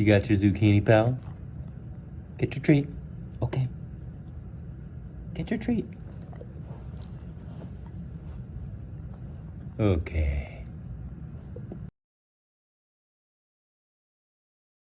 You got your zucchini, pal? Get your treat. Okay. Get your treat. Okay.